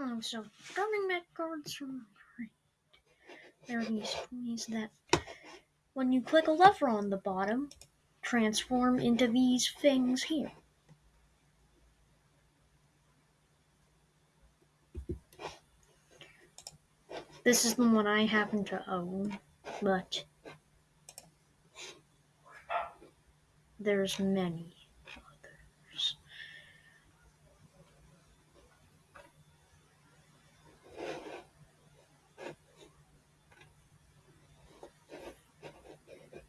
Oh, so turning back cards from there are these toys that when you click a lever on the bottom, transform into these things here. This is the one I happen to own, but there's many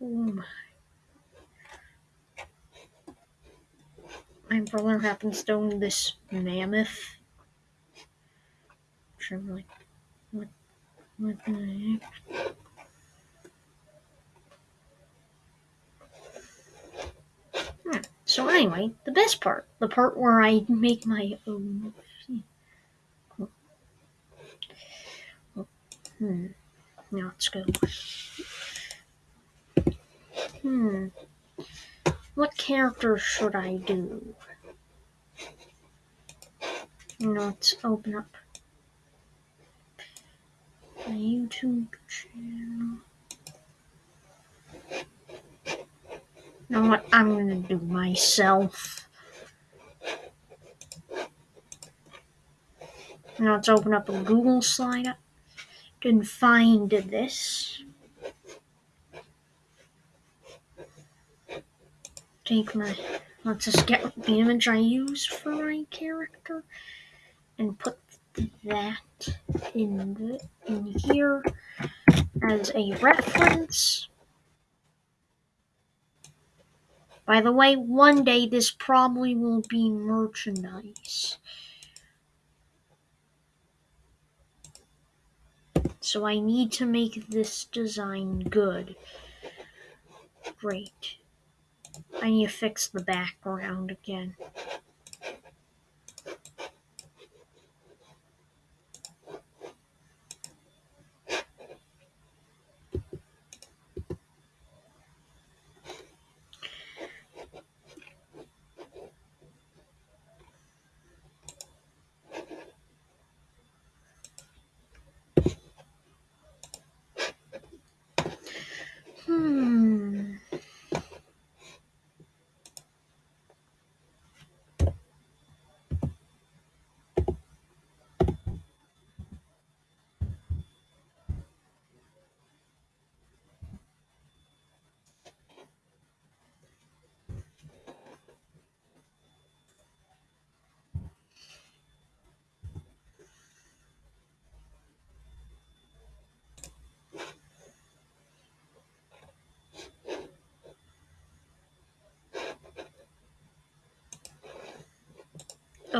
my. My brother happens to own this mammoth. Which I'm like, what, what the heck? Hmm. So anyway, the best part, the part where I make my own. Hmm. Now let's go. Hmm. What character should I do? Now let's open up my YouTube channel. You know what? I'm gonna do myself. Now let's open up a Google slide. Didn't find this. Take my. Let's just get the image I use for my character and put that in the, in here as a reference. By the way, one day this probably will be merchandise. So I need to make this design good. Great. I need to fix the background again.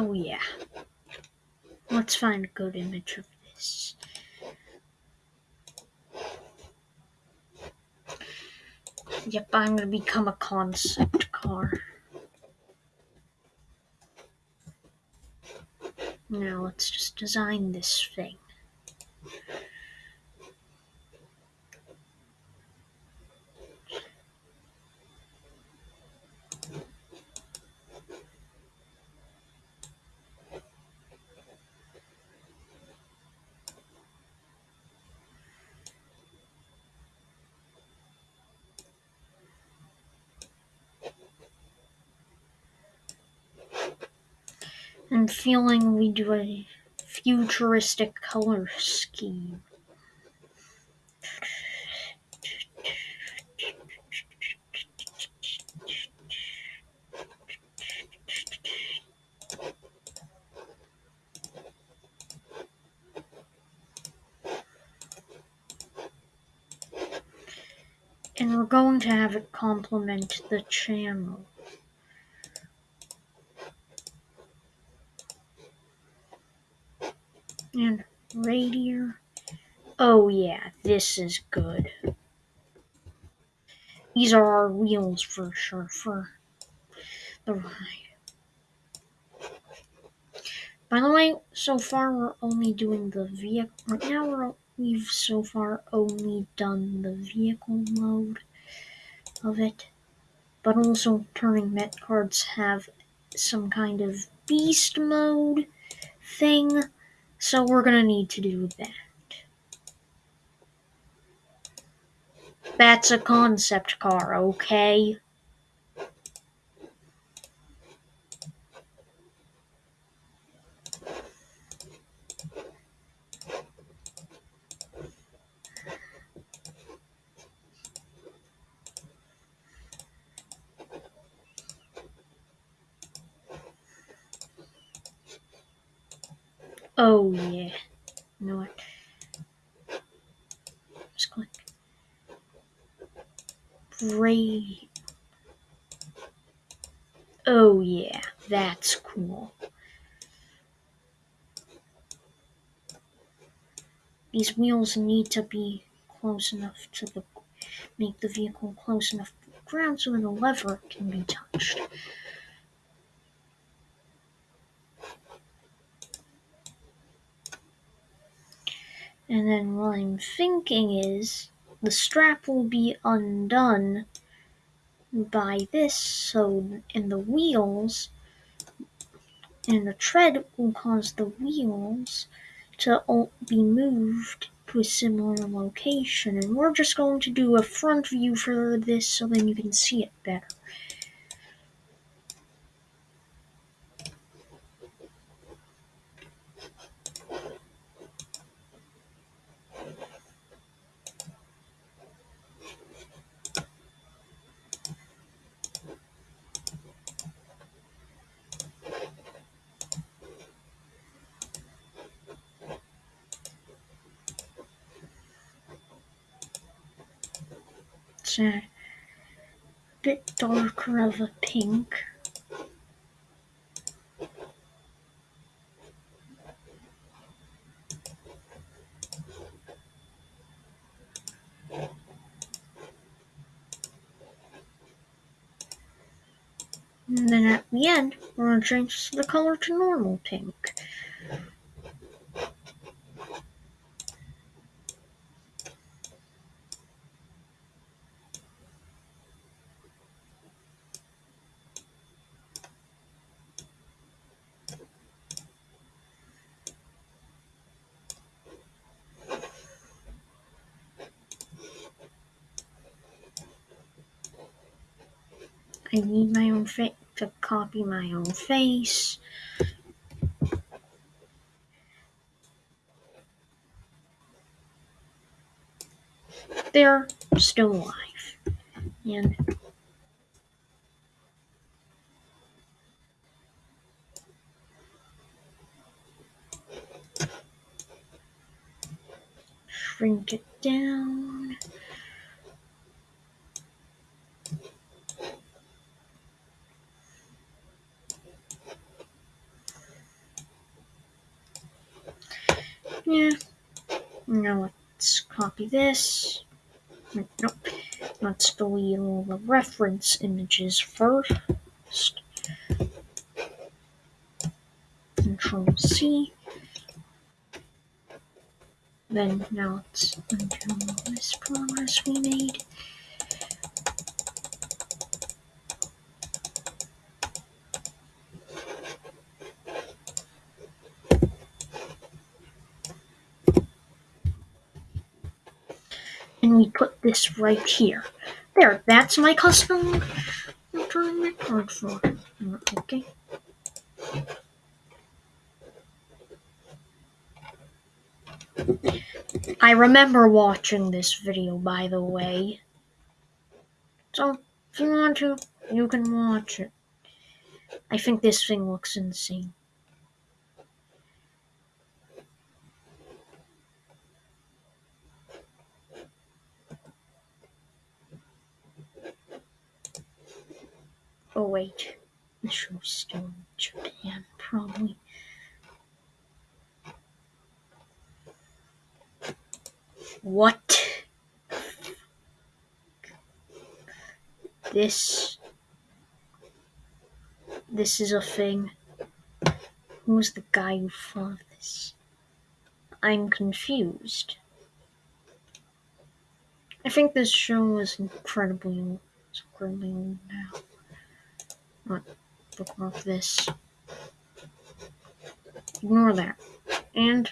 Oh yeah. Let's find a good image of this. Yep, I'm gonna become a concept car. Now let's just design this thing. I'm feeling we do a futuristic color scheme. And we're going to have it complement the channel. And radiator. Oh yeah, this is good. These are our wheels for sure for the ride. By the way, so far we're only doing the vehicle. Right now we're we've so far only done the vehicle mode of it, but also Turning Mecards have some kind of beast mode thing So we're gonna need to do that. That's a concept car, okay? Oh yeah. You know what? Just click. Great. Oh yeah, that's cool. These wheels need to be close enough to the make the vehicle close enough to the ground so that the lever can be touched. And then what I'm thinking is the strap will be undone by this, so and the wheels and the tread will cause the wheels to be moved to a similar location. And we're just going to do a front view for this so then you can see it better. A bit darker of a pink. And then at the end, we're going to change the color to normal pink. I need my own face to copy my own face. They're still alive. And shrink it down. Yeah. Now let's copy this. Nope. Let's delete all the reference images first. Control C. Then now let's undo this progress we made. And we put this right here. There, that's my custom return card for. Okay. I remember watching this video, by the way. So, if you want to, you can watch it. I think this thing looks insane. Oh wait, the show's still in Japan, probably. What? This. This is a thing. Who's the guy who thought this? I'm confused. I think this show is incredibly incredibly old now. What? Bookmark this. Ignore that. and